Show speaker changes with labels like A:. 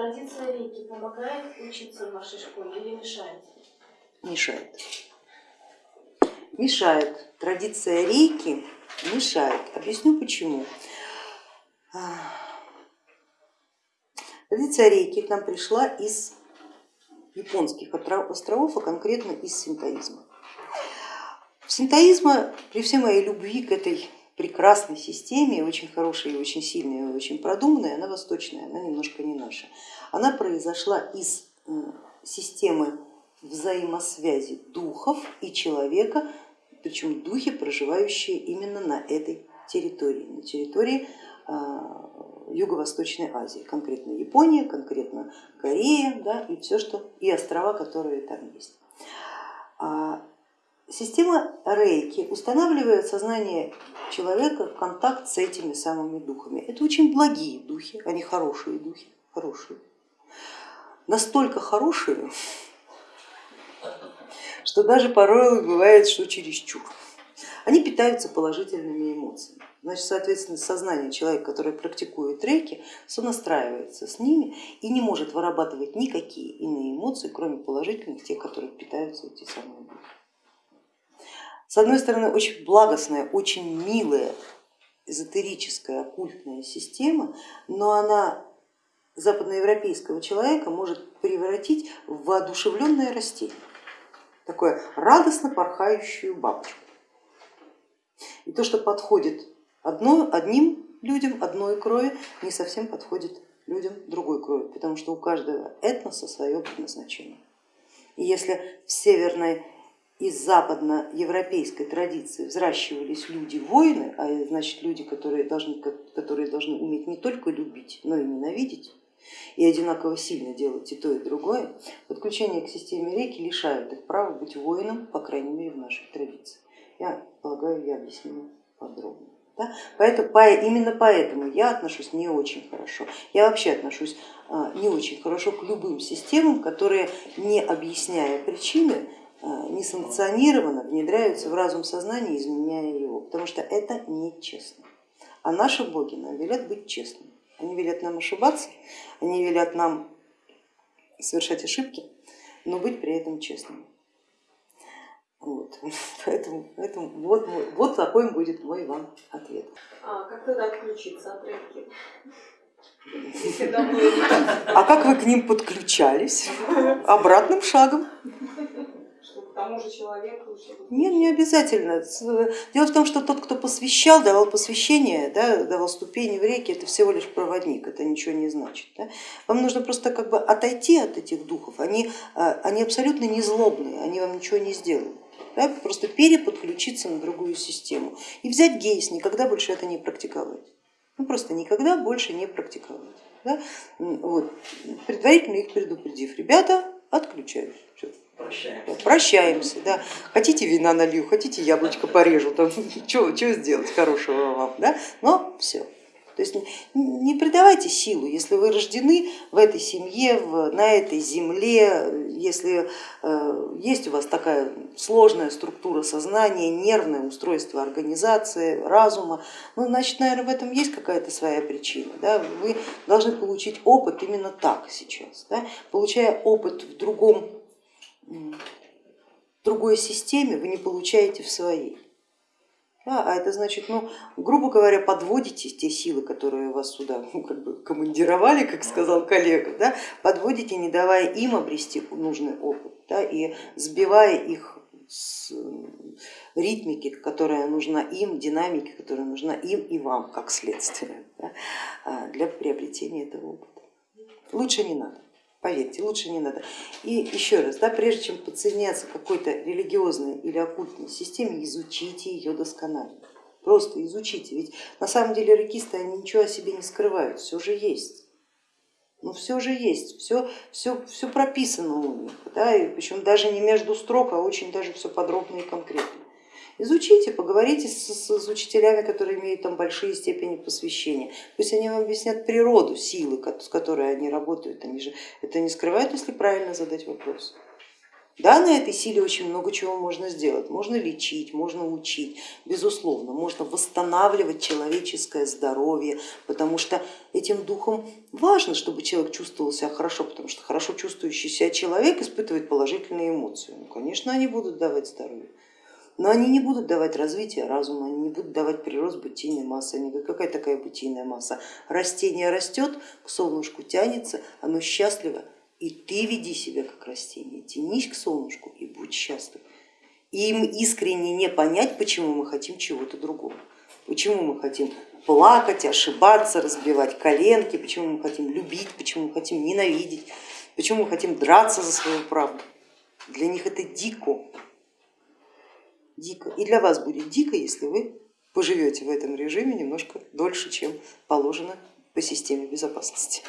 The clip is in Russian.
A: традиция рейки помогает учиться в вашей школе или мешает?
B: Мешает. Мешает. Традиция рейки мешает. Объясню почему. Традиция рейки к нам пришла из японских островов, а конкретно из синтоизма. Синтоизма, при всей моей любви к этой прекрасной системе, очень хорошей, очень сильной, очень продуманной, она восточная, она немножко не наша. Она произошла из системы взаимосвязи духов и человека, причем духи, проживающие именно на этой территории, на территории а, Юго-Восточной Азии, конкретно Япония, конкретно Корея да, и все, что и острова, которые там есть. А, система рейки устанавливает сознание человека в контакт с этими самыми духами. Это очень благие духи, они хорошие духи, хорошие. Настолько хорошие, что даже порой бывает, что чересчур. Они питаются положительными эмоциями. Значит, соответственно, сознание человека, который практикует рейки, сонастраивается с ними и не может вырабатывать никакие иные эмоции, кроме положительных, тех, которые питаются эти самые духи. С одной стороны, очень благостная, очень милая, эзотерическая, оккультная система, но она западноевропейского человека может превратить в воодушевленное растение, такое радостно порхающую бабочку. И то, что подходит Одно, одним людям одной крови не совсем подходит людям другой крови, потому что у каждого этноса свое предназначение. И если в северной и западноевропейской традиции взращивались люди-воины, а значит люди, которые должны, которые должны уметь не только любить, но и ненавидеть, и одинаково сильно делать и то, и другое, подключение к системе реки лишает их права быть воином, по крайней мере в нашей традиции. Я полагаю, я объяснила подробно. Да? Поэтому, по, именно поэтому я отношусь не очень хорошо. Я вообще отношусь а, не очень хорошо к любым системам, которые, не объясняя причины, несанкционированно внедряются в разум сознания, изменяя его, потому что это нечестно. А наши боги нам велят быть честными. Они велят нам ошибаться, они велят нам совершать ошибки, но быть при этом честными. Вот. Поэтому, поэтому вот, вот такой будет мой вам ответ.
A: А как тогда отключиться от рыбки?
B: А как вы к ним подключались? Обратным шагом.
A: Тому же человеку?
B: Нет, не обязательно. Дело в том, что тот, кто посвящал, давал посвящение, да, давал ступени в реке, это всего лишь проводник, это ничего не значит. Да. Вам нужно просто как бы отойти от этих духов, они, а, они абсолютно не злобные, они вам ничего не сделают да, просто переподключиться на другую систему и взять гейс, никогда больше это не практиковать. Ну, просто никогда больше не практиковать. Да? Вот. Предварительно их предупредив, ребята, отключаюсь.
C: Прощаемся.
B: Прощаемся, да. Хотите вина налью, хотите яблочко порежу, там, что сделать хорошего вам, да? но все. То есть не придавайте силу, если вы рождены в этой семье, на этой земле, если э, есть у вас такая сложная структура сознания, нервное устройство организации, разума, ну, значит, наверное, в этом есть какая-то своя причина. Да? Вы должны получить опыт именно так сейчас. Да? Получая опыт в другом, в другой системе, вы не получаете в своей. Да, а это значит, ну, грубо говоря, подводите те силы, которые вас сюда ну, как бы командировали, как сказал коллега, да, подводите, не давая им обрести нужный опыт да, и сбивая их с ритмики, которая нужна им, динамики, которая нужна им и вам как следствие да, а, для приобретения этого опыта. Лучше не надо. Поверьте, лучше не надо. И еще раз, да, прежде чем подсоединяться к какой-то религиозной или оккультной системе, изучите ее досконально. Просто изучите, ведь на самом деле рекисты они ничего о себе не скрывают, все же есть. Ну все же есть, все, все, все прописано у них, да, и причем даже не между строк, а очень даже все подробно и конкретно. Изучите, поговорите с, с, с учителями, которые имеют там большие степени посвящения. Пусть они вам объяснят природу силы, с которой они работают. Они же это не скрывают, если правильно задать вопрос. Да, на этой силе очень много чего можно сделать. Можно лечить, можно учить, безусловно, можно восстанавливать человеческое здоровье, потому что этим духом важно, чтобы человек чувствовал себя хорошо, потому что хорошо чувствующий себя человек испытывает положительные эмоции. Ну, конечно, они будут давать здоровье. Но они не будут давать развитие разума, они не будут давать прирост бытийной массы. Они говорят, какая такая бытийная масса? Растение растет, к солнышку тянется, оно счастливо, и ты веди себя как растение, тянись к солнышку и будь счастлив. И им искренне не понять, почему мы хотим чего-то другого, почему мы хотим плакать, ошибаться, разбивать коленки, почему мы хотим любить, почему мы хотим ненавидеть, почему мы хотим драться за свою правду. Для них это дико, дико. И для вас будет дико, если вы поживете в этом режиме немножко дольше, чем положено по системе безопасности.